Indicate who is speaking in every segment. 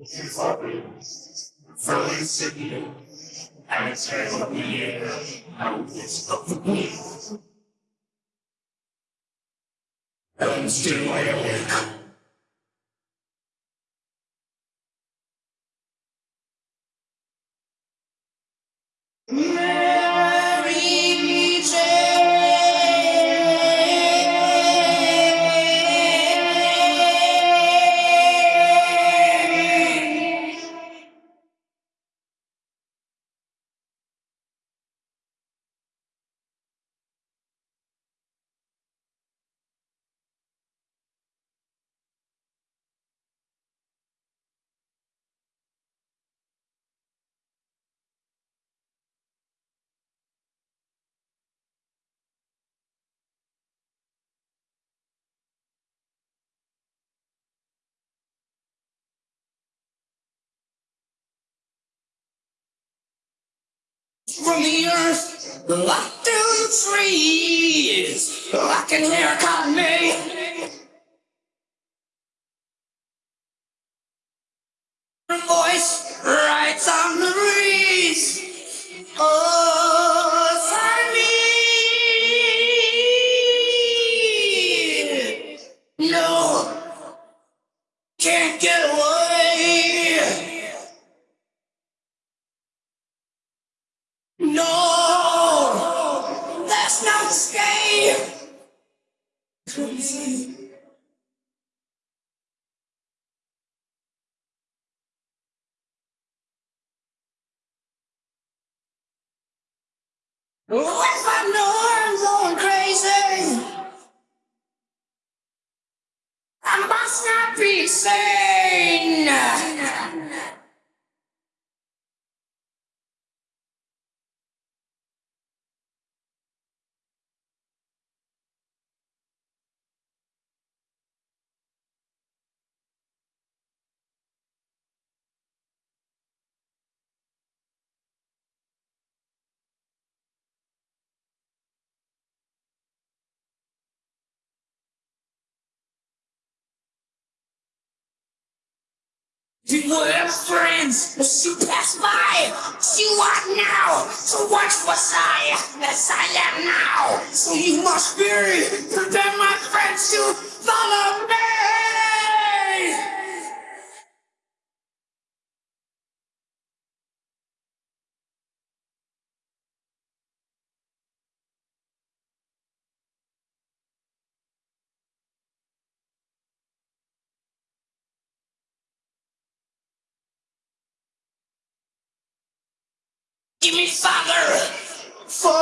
Speaker 1: his offerings, first you, and the smell of the air, and this of the beast. And still I awake. Yeah! From the earth, locked the trees, I can hear cotton me. I'm going crazy, I must not be sane. We were friends, but she passed by. She what now? So once was I, as I am now. So you must be, prepare my friends to follow me. Forgive me, Father, for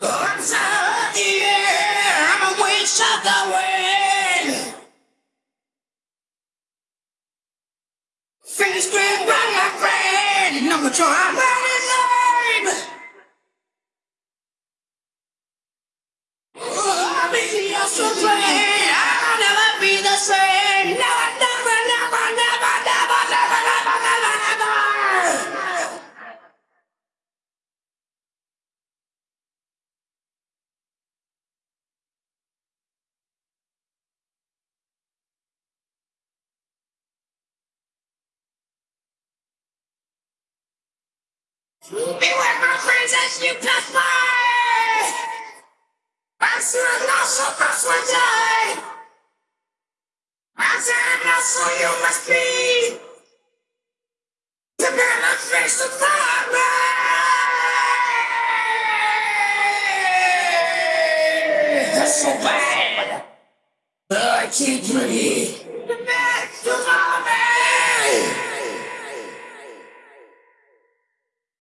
Speaker 1: I'm I'm a witch of the wind. My friend, no I'm running I'm in the. Beware my friends as you pass by! I'm sure can die! Answer also pass one die! Answer so you must be! The man of face to fire! That's so bad! I can't breathe!